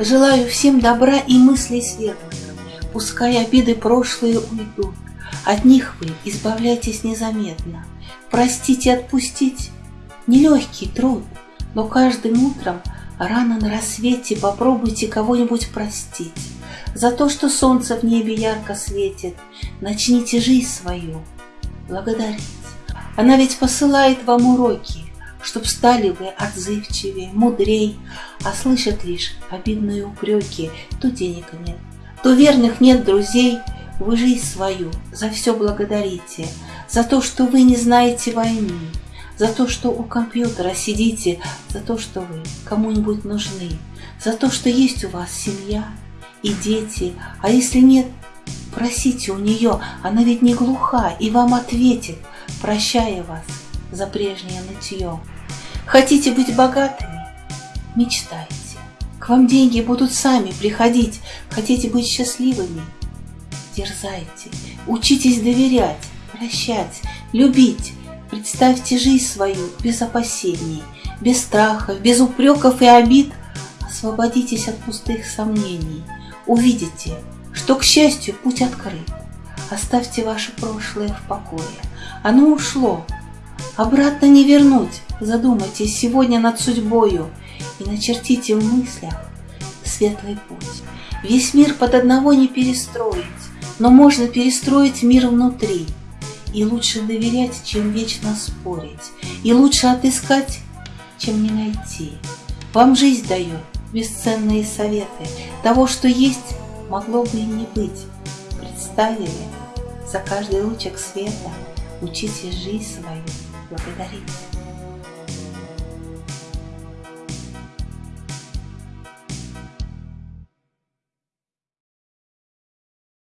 Желаю всем добра и мыслей светлых, Пускай обиды прошлые уйдут, От них вы избавляйтесь незаметно. Простить и отпустить — нелегкий труд, Но каждым утром рано на рассвете Попробуйте кого-нибудь простить. За то, что солнце в небе ярко светит, Начните жизнь свою благодарить. Она ведь посылает вам уроки, Чтоб стали вы отзывчивее, мудрей, А слышат лишь обидные упреки, То денег нет, то верных нет друзей, Вы жизнь свою за все благодарите, За то, что вы не знаете войны, За то, что у компьютера сидите, За то, что вы кому-нибудь нужны, За то, что есть у вас семья и дети, А если нет, просите у нее, Она ведь не глуха и вам ответит, Прощая вас за прежнее нытье. Хотите быть богатыми? Мечтайте. К вам деньги будут сами приходить. Хотите быть счастливыми? Дерзайте. Учитесь доверять, прощать, любить. Представьте жизнь свою без опасений, без страхов, без упреков и обид. Освободитесь от пустых сомнений. Увидите, что, к счастью, путь открыт. Оставьте ваше прошлое в покое. Оно ушло, Обратно не вернуть. Задумайтесь сегодня над судьбою и начертите в мыслях светлый путь. Весь мир под одного не перестроить, но можно перестроить мир внутри. И лучше доверять, чем вечно спорить, и лучше отыскать, чем не найти. Вам жизнь дает бесценные советы, того, что есть, могло бы и не быть. Представили за каждый лучик света, учите жизнь свою благодарить.